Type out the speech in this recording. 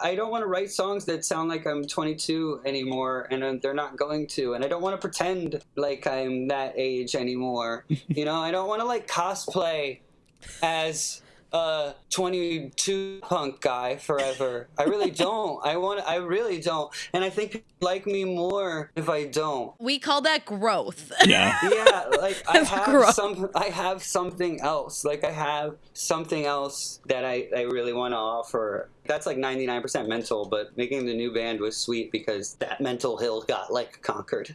I don't want to write songs that sound like I'm 22 anymore, and they're not going to. And I don't want to pretend like I'm that age anymore. you know, I don't want to like cosplay as a 22 punk guy forever. I really don't. I want. I really don't. And I think people like me more if I don't. We call that growth. Yeah. Yeah, like I have gross. some. I have something else. Like I have something else that I, I really want to offer. That's like 99% mental, but making the new band was sweet because that mental hill got like conquered.